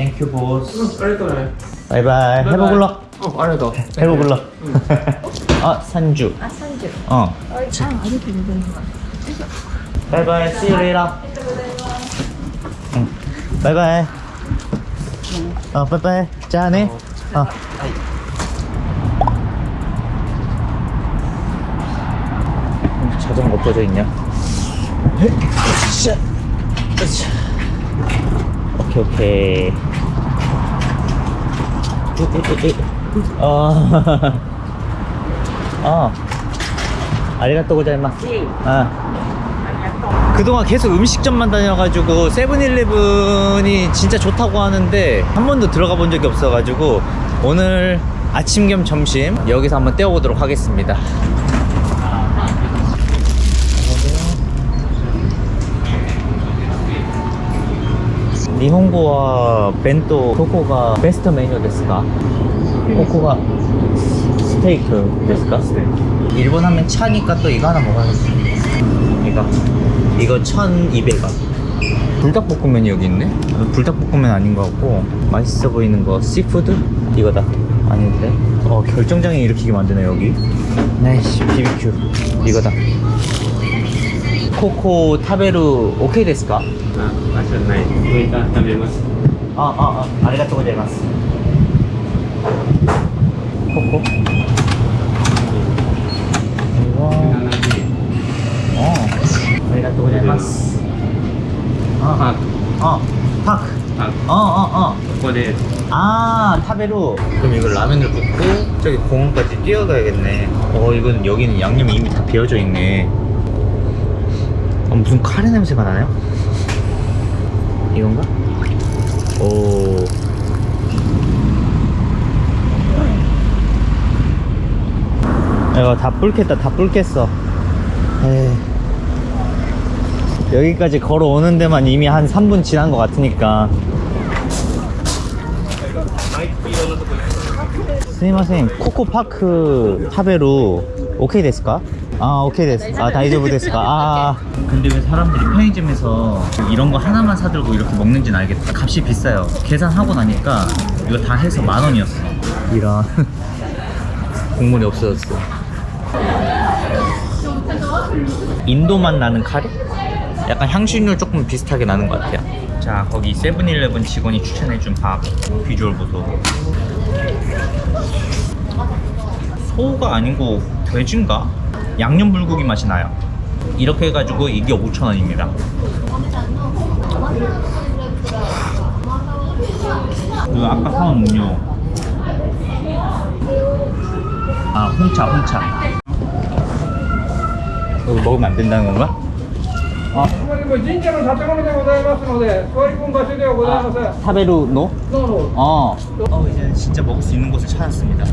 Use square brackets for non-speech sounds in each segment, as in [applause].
땡큐 보스 빨리 떠나요 바이바이. 해보글러. 어 알겠다. 해보글러. 아 산주. 아 산주. 어. 아, 아직도 모르는 거 바이바이. See you 응. 바이바이. 어 바이바이. 자네 어. 자전거 꺼져 있냐? 어, 어, 오케이 오케이. 으으으으. 어. [laughs] 어. 아리가또 고자이마스. 아. 그동안 계속 음식점만 다녀가지고 세븐일레븐이 진짜 좋다고 하는데 한 번도 들어가 본 적이 없어가지고 오늘 아침 겸 점심 여기서 한번 때워보도록 하겠습니다 니혼고와 벤또 코코가 베스트 메뉴 ですか? 코코가 스테이크 ですか? 일본 하면 차니까 또 이거 하나 먹어야겠어 이거 이거 1200원 불닭볶음면이 여기 있네? 불닭볶음면 아닌 것 같고 맛있어 보이는 거 씨푸드? 이거다 아닌데? 어 결정장애 일으키게 만드네 여기 나이씨 BBQ 이거다 코코 타베루 오케이 데스까? 아, 맛있나요? 우리가 담배마스. 아, 아, 아, 아리가토 고자이마스. 코코. 음. 어. 아리가토 고자이마스. 음. 아, 아, 팍. 팍. 어, 어, 어. 코코데. 아, 타베루. 그럼 이걸 라면을 붓고 저기 공원까지 뛰어가야겠네. 어, 이건 여기는 양념이 이미 다 배어져 있네. 아, 무슨 카레 냄새가 나요? 이건가? 오. 이거 다 뿔켰다, 다 뿔켰어. 에이. 여기까지 걸어오는 데만 이미 한 3분 지난 것 같으니까. 스님 선생님, 코코파크 타베루 오케이 됐을까? 아 오케이 됐어. 아 大丈夫です. 아. 근데 왜 사람들이 편의점에서 이런 거 하나만 사들고 이렇게 먹는지는 알겠다. 값이 비싸요. 계산하고 나니까 이거 다 해서 만 원이었어. 이런. [laughs] 국물이 없어졌어. 인도 맛 나는 카레? 약간 향신료 조금 비슷하게 나는 것 같아요. 자 거기 세븐일레븐 직원이 추천해준 밥 비주얼 보소. 소가 아니고 돼지인가? 양념 불고기 맛이 나요 이렇게 해가지고 이게 5,000원입니다 그 아까 사온 음료 아 홍차 홍차 이거 먹으면 안 된다는 건가? 아. 아 사베루 노? 어. 어 이제 진짜 먹을 수 있는 곳을 찾았습니다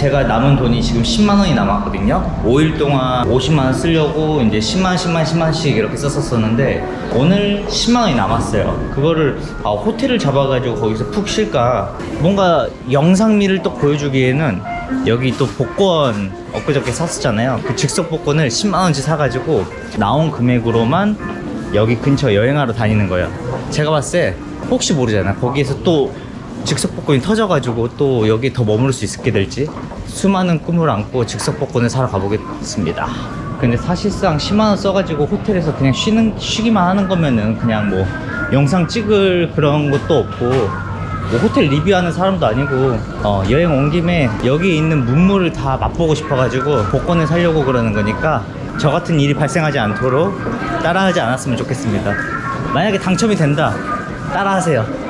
제가 남은 돈이 지금 10만 원이 남았거든요. 5일 동안 50만 원 쓰려고 이제 10만 10만 10만씩 이렇게 썼었었는데 오늘 10만 원이 남았어요. 그거를 아, 호텔을 잡아가지고 거기서 푹 쉴까. 뭔가 영상미를 또 보여주기에는 여기 또 복권 엊그저께 샀었잖아요. 그 즉석 복권을 10만 원치 사가지고 나온 금액으로만 여기 근처 여행하러 다니는 거예요. 제가 봤을 때 혹시 모르잖아. 거기에서 또 즉석 복권이 터져가지고 또 여기 더 머무를 수 있게 될지 수많은 꿈을 안고 즉석 복권을 사러 가보겠습니다. 근데 사실상 10만원 써가지고 호텔에서 그냥 쉬는, 쉬기만 하는 거면은 그냥 뭐 영상 찍을 그런 것도 없고 뭐 호텔 리뷰하는 사람도 아니고 어, 여행 온 김에 여기 있는 문물을 다 맛보고 싶어가지고 복권을 사려고 그러는 거니까 저 같은 일이 발생하지 않도록 따라하지 않았으면 좋겠습니다. 만약에 당첨이 된다, 따라하세요.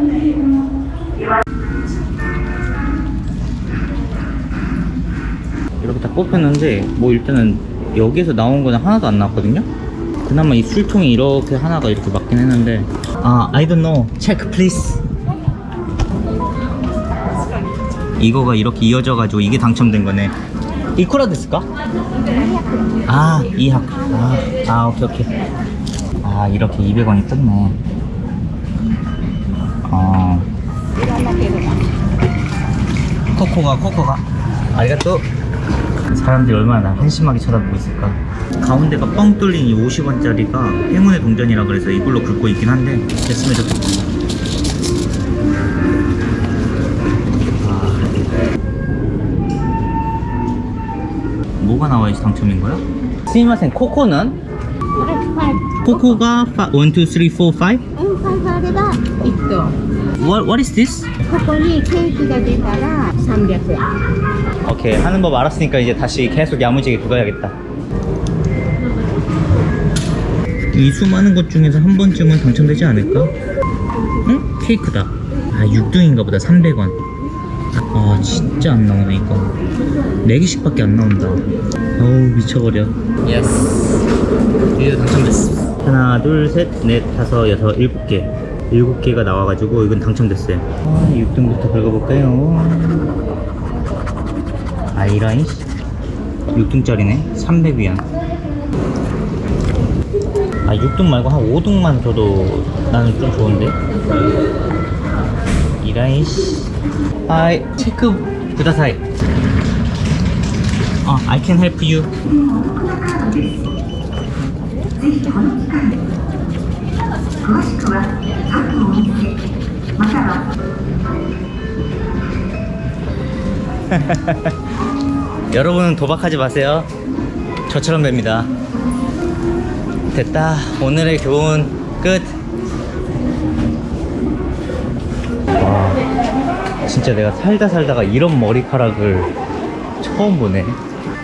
다 뽑혔는데 뭐 일단은 여기에서 나온 거는 하나도 안 나왔거든요? 그나마 이 술통이 이렇게 하나가 이렇게 맞긴 했는데. 아 I don't know. Check please. 이거가 이렇게 이어져가지고 이게 당첨된 거네. 이쿠라 됐을까? 아 2학. 아, 아 오케이 오케이. 아 이렇게 200원이 떴네. 어. 코코가 코코가. 아리가또 사람들이 얼마나 한심하게 쳐다보고 있을까 가운데가 뻥 뚫린 이 50원짜리가 행운의 동전이라 그래서 이걸로 긁고 있긴 한데 됐으면 좋겠다 아, 뭐가 나와야지 당첨인 거야? 스미마셍 코코는? 코코가 1, 2, 3, 4, 5? 응, 5, 5, 5, 5, 5, 5, 5, 5, 5, 5, 5, 5, 5, 5, 5, 5, 복권이 케이크가 되다가 300원 오케이 하는 법 알았으니까 이제 다시 계속 야무지게 들어가야겠다. 이 수많은 것 중에서 한 번쯤은 당첨되지 않을까? 응? 케이크다. 아 6등인가 보다. 300원. 아 진짜 안 나오네 이거. 4개씩 밖에 안 나온다. 어우 미쳐버려. Yes. 드디어 당첨됐어. 하나 둘 셋 넷 다섯 여섯 일곱 개. 일곱 개가 나와가지고 이건 당첨됐어요. 아 6등부터 긁어볼까요? 아이라인? 6등짜리네. 300위안 아 6등 말고 한 5등만 줘도 나는 좀 좋은데? 이라인? 하이 체크 구다사이. 어 I can help you [laughs] 여러분은 도박하지 마세요. 저처럼 됩니다. 됐다. 오늘의 교훈 끝. 와, 진짜 내가 살다 살다가 이런 머리카락을 처음 보네.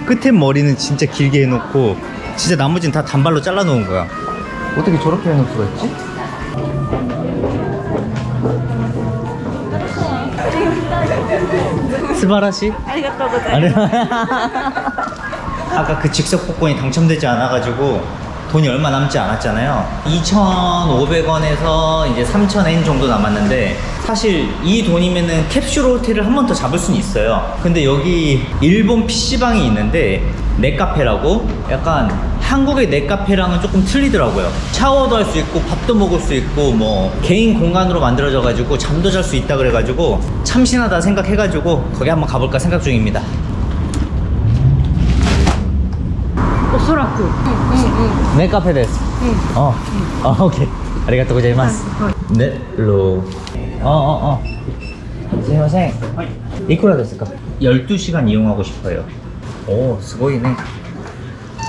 끝에 머리는 진짜 길게 해놓고 진짜 나머지는 다 단발로 잘라놓은 거야. 어떻게 저렇게 해놓을 수가 있지? 스바라시? [laughs] 아까 그 즉석 복권이 당첨되지 않아가지고 돈이 얼마 남지 않았잖아요. 2,500원에서 이제 3,000엔 정도 남았는데 사실 이 돈이면은 캡슐 호텔을 한 번 더 잡을 수는 있어요. 근데 여기 일본 PC방이 있는데 네카페라고? 약간 한국의 넷카페랑은 조금 틀리더라고요. 샤워도 할 수 있고 밥도 먹을 수 있고 뭐 개인 공간으로 만들어져 가지고 잠도 잘 수 있다 그래가지고 참신하다 생각해가지고 거기 한번 가볼까 생각 중입니다. おそらくうんうんうん 네 카페 데스. 어. 아, 오케이. 아리가또 고자이마스. 네, 로. 어, 어, 어. 스미마셍. 이쿠라 데스까? 12시간 이용하고 싶어요. 오, 스고이네.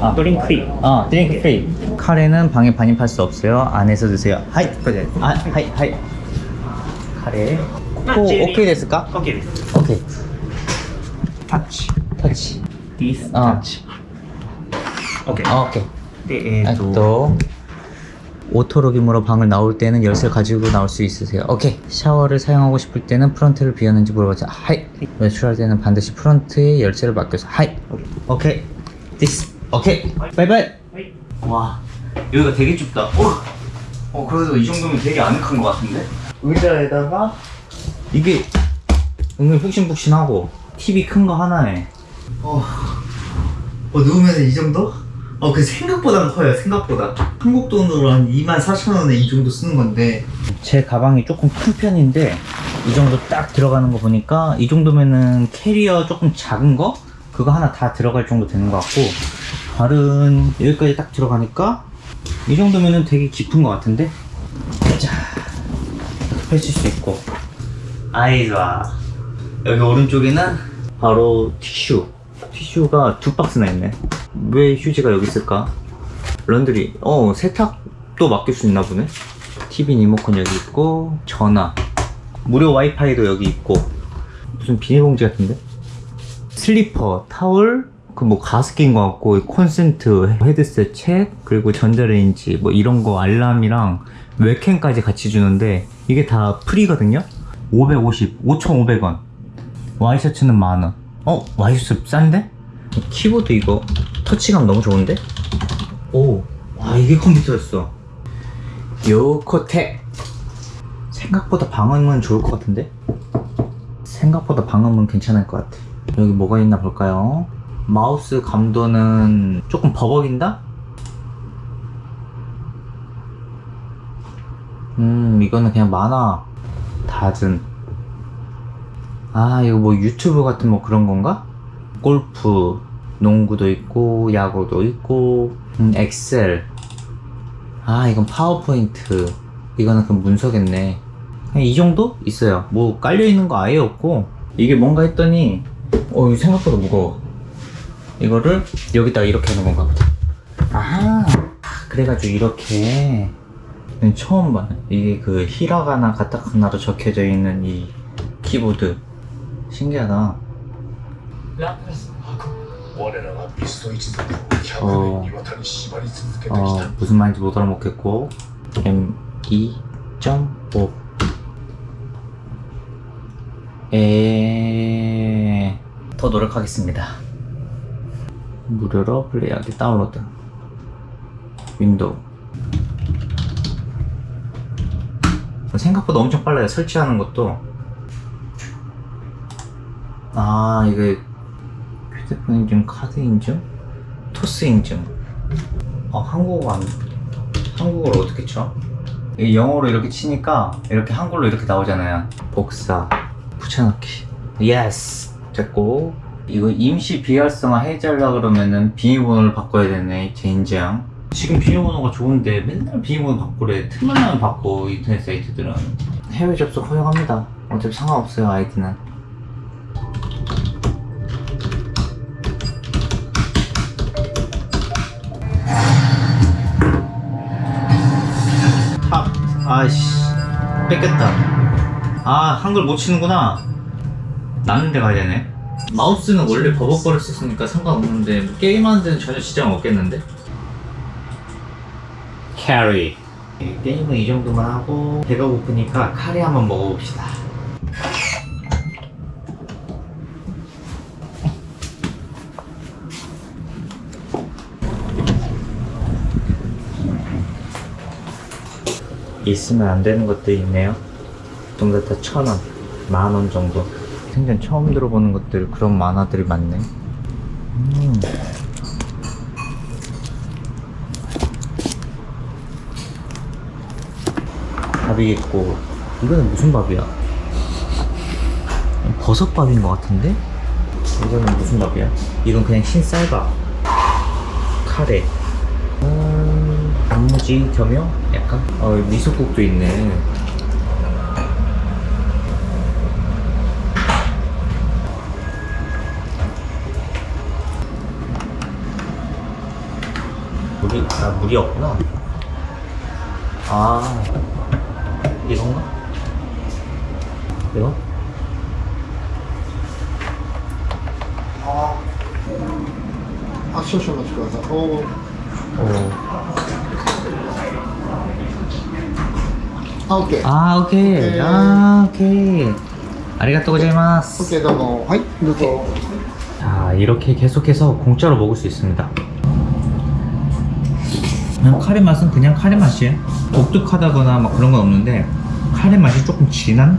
아. 드링크 프리 어 drink free 카레는 방에 반입할 수 없어요. 안에서 드세요. はい 아, はい はい. 카레. ここ 아, 오케이 됐을까? OK. です OK. touch touch this touch OK. 아, 오케이. 네, 아, 또 오토록이므로 방을 나올 때는 열쇠를 가지고 나올 수 있으세요. 오케이. 샤워를 사용하고 싶을 때는 프런트를 비웠는지 물어보자 はい. 외출할 때는 반드시 프런트에 열쇠를 맡겨서 はい. 오케이. this OK. はい。와 여기가 되게 좁다. 어, 어 그래도 이 정도면 되게 아늑한 것 같은데? 의자에다가 이게 은근 푹신푹신하고 TV 큰 거 하나에 어, 어 누우면 이 정도? 어 그 생각보다 커요 생각보다 한국 돈으로 한 2만 4천 원에 이 정도 쓰는 건데 제 가방이 조금 큰 편인데 이 정도 딱 들어가는 거 보니까 이 정도면은 캐리어 조금 작은 거 그거 하나 다 들어갈 정도 되는 것 같고 발은 여기까지 딱 들어가니까 이 정도면은 되게 깊은 것 같은데? 자 펼칠 수 있고. 아이 좋아 여기 오른쪽에는 바로 티슈. 티슈가 두 박스나 있네. 왜 휴지가 여기 있을까? laundry. 어 세탁도 맡길 수 있나 보네. TV 리모컨 여기 있고 전화. 무료 와이파이도 여기 있고. 무슨 비닐봉지 같은데? 슬리퍼, 타월, 그 뭐 가습기인 것 같고 콘센트, 헤드셋, 책 그리고 전자레인지 뭐 이런 거 알람이랑 웹캠까지 같이 주는데 이게 다 free거든요? 550, 5,500원 와이셔츠는 만원 어? 와이셔츠 싼데? 키보드 이거 터치감 너무 좋은데? 오, 와 이게 컴퓨터였어 요코텍 생각보다 방음은 좋을 것 같은데? 생각보다 방음은 괜찮을 것 같아 여기 뭐가 있나 볼까요? 마우스 감도는 조금 버벅인다? 음 이거는 그냥 만화. 닫은 아 이거 뭐 유튜브 같은 뭐 그런 건가? 골프. 농구도 있고 야구도 있고 음, 엑셀. 아 이건 파워포인트. 이거는 그 문서겠네. 그냥 이 정도? 있어요. 뭐 깔려있는 거 아예 없고. 이게 뭔가 했더니 어 생각보다 무거워 이거를 여기다가 이렇게 하는 건가 보다. 아. 그래가지고 이렇게. 처음 봐요. 이게 그 히라가나 가타카나로 적혀져 있는 이 키보드. 신기하다. 어. 어, 어. 무슨 말인지 못 알아먹겠고. M2.5 에더 노력하겠습니다. 무료로 플레이하기 다운로드 윈도우 생각보다 엄청 빨라요 설치하는 것도 아 이게 휴대폰 인증, 카드 인증, 토스 인증 어, 한국어 안, 한국어를 어떻게 쳐? 영어로 이렇게 치니까 이렇게 한글로 이렇게 나오잖아요. 복사, 붙여넣기. Yes! 됐고. 이거 임시 비활성화 해달라 그러면은 비밀번호를 바꿔야 되네, 젠장. 지금 비밀번호가 좋은데 맨날 비밀번호 바꾸래. 나면 바꿔, 인터넷 사이트들은. 해외 접속 허용합니다. 어차피 상관없어요, 아이디는. 탑 아이씨 뺏겼다 아 한글 못 치는구나 나는 데 가야 되네 마우스는 원래 있으니까 상관없는데 뭐 게임하는 데는 전혀 지장 없겠는데 캐리 게임은 이 정도만 하고 배가 고프니까 카레 한번 먹어봅시다 있으면 안 되는 것도 있네요. 정도 다천 원, 만원 정도. 생전 처음 들어보는 것들 그런 만화들이 많네. 음. 밥이 있고 이거는 무슨 밥이야? 버섯밥인 것 같은데? 이거는 무슨 밥이야? 이건 그냥 흰쌀밥. 카레. 음, 단무지 겸용? 약간? 어, 미소국도 있네. 아 물이 없구나. 아 이건가? 이거? 아 액션 좀 맞추고 오. 아. 오케이. 아 오케이, 오케이. 아 오케이. 아리가또 고자이마스. 오케이 너무 하이 누구 자 이렇게 계속해서 공짜로 먹을 수 있습니다. 그냥 카레 맛은 그냥 카레 맛이에요 독특하다거나 막 그런 건 없는데 카레 맛이 조금 진한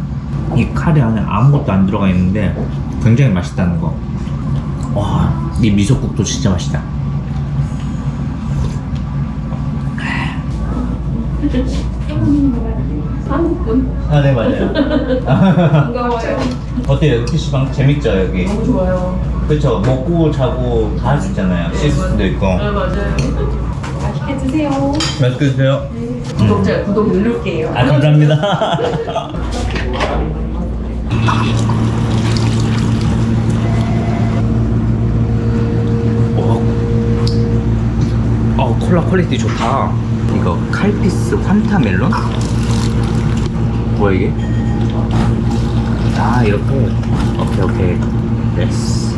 이 카레 안에 아무것도 안 들어가 있는데 굉장히 맛있다는 거 와 이 미소국도 진짜 맛있다 아, 네, 맞아요. 반가워요. 어때요? PC방 재밌죠, 여기? 너무 좋아요. 그쵸 먹고 자고 다 할 수 있잖아요 쉴 수도 있고 네, 맞아요. 맛있게 드세요. 맛있게 드세요 구독자 구독 누를게요. 아 감사합니다 어, [laughs] 어 콜라 퀄리티 좋다 이거 칼피스 환타 멜론? 뭐야 이게? 아 이렇게 오케이 오케이 됐어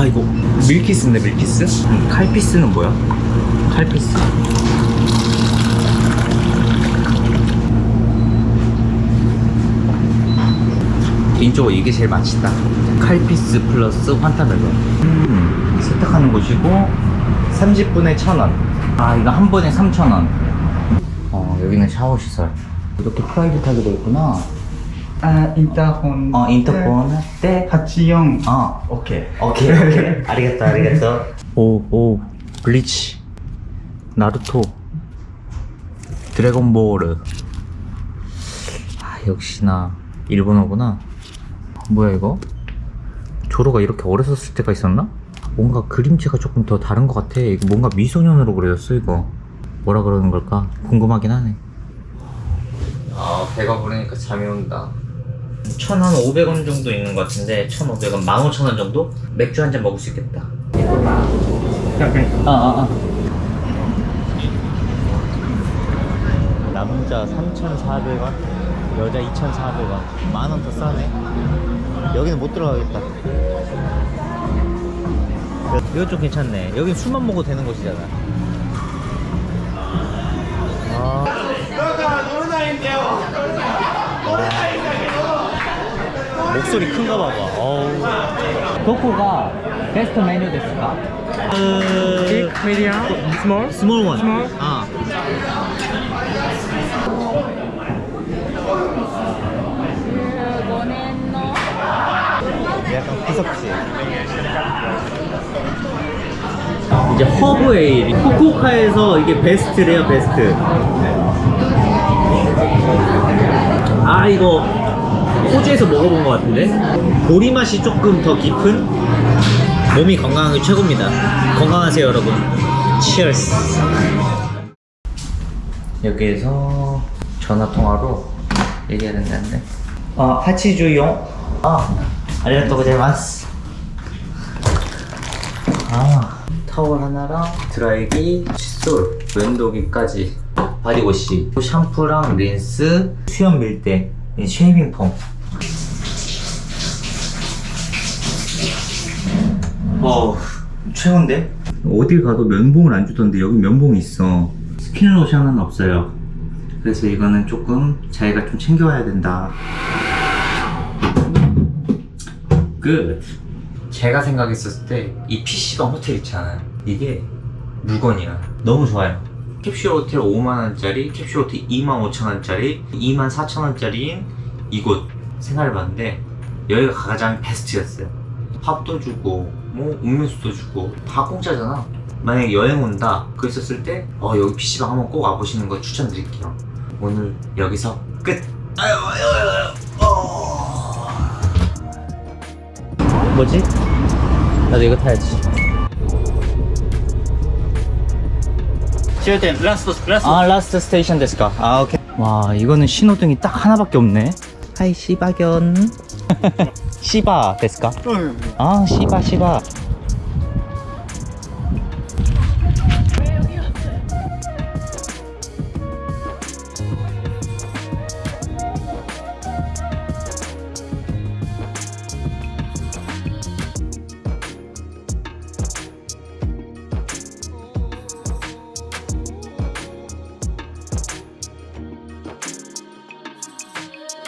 와 이거 밀키스인데 밀키스? 음, 칼피스는 뭐야? 칼피스. 개인적으로 이게 제일 맛있다. 칼피스 플러스 환타멜론. 음, 세탁하는 곳이고 30분에 1,000원. 아 이거 한 번에 3,000원. 어 여기는 샤워 시설. 이렇게 private하게 돼 있구나 아, 인터폰. 어 인터폰. 때 84. 어. 오케이. 오케이 오케이. ありがとう ありがとう 오오 블리치 나루토. 드래곤볼 아 역시나 일본어구나. 뭐야 이거? 조로가 이렇게 어렸었을 때가 있었나? 뭔가 그림체가 조금 더 다른 것 같아. 이거 뭔가 미소년으로 그려졌어 이거. 뭐라 그러는 걸까? 궁금하긴 하네. 아 배가 부르니까 잠이 온다 1,000원, 500원 정도 있는 것 같은데 1,500원, 15,000원 정도? 맥주 한 잔 먹을 수 있겠다 아, 아, 아. 남자 3,400원, 여자 2,400원. 만 원 더 싸네. 여기는 못 들어가겠다. 이거 좀 괜찮네. 여기 술만 먹어도 되는 곳이잖아. 아. 목소리 큰가 봐봐. 어우. 도코가 베스트 메뉴 됐을까? Big, medium, small. Small one. Small? 아. 약간 구석지. 이제 허브 ale이 후쿠오카에서 이게 베스트래요 베스트. 아 이거 호주에서 먹어본 것 같은데 보리 맛이 조금 더 깊은 몸이 건강하게 최고입니다. 건강하세요 여러분. Cheers. 여기에서 전화 통화로 얘기해야 된다는데. 아 하치주용. 아 ありがとうございます. 아 타월 하나랑 드라이기, 칫솔, 면도기까지 body wash, 샴푸랑 린스, 수염 밀대, 이 shaving foam. 어 최고인데? 어딜 가도 면봉을 안 주던데 여기 면봉이 있어. 스킨 로션은 없어요. 그래서 이거는 조금 자기가 좀 챙겨와야 된다. 끝. 제가 생각했었을 때 이 PC방 호텔 있잖아요. 이게 물건이야. 너무 좋아요. 캡슐 호텔 5만원짜리 캡슐 호텔 2만 5천원짜리 2만 4천원짜리인 이곳 생활해봤는데 여기가 가장 베스트였어요. 밥도 주고 뭐 음료수도 주고 다 공짜잖아. 만약에 여행 온다 그랬었을 때 어, 여기 PC방 한번 꼭 와보시는 거 추천드릴게요. 오늘 여기서 끝. 아유 아유 아유 어. 뭐지? 나도 이거 타야지. 아 last station ですか? 아 오케이. 와 이거는 신호등이 딱 하나밖에 없네. 하이 시바견 [laughs] 시바 데스까? 아 시바 시바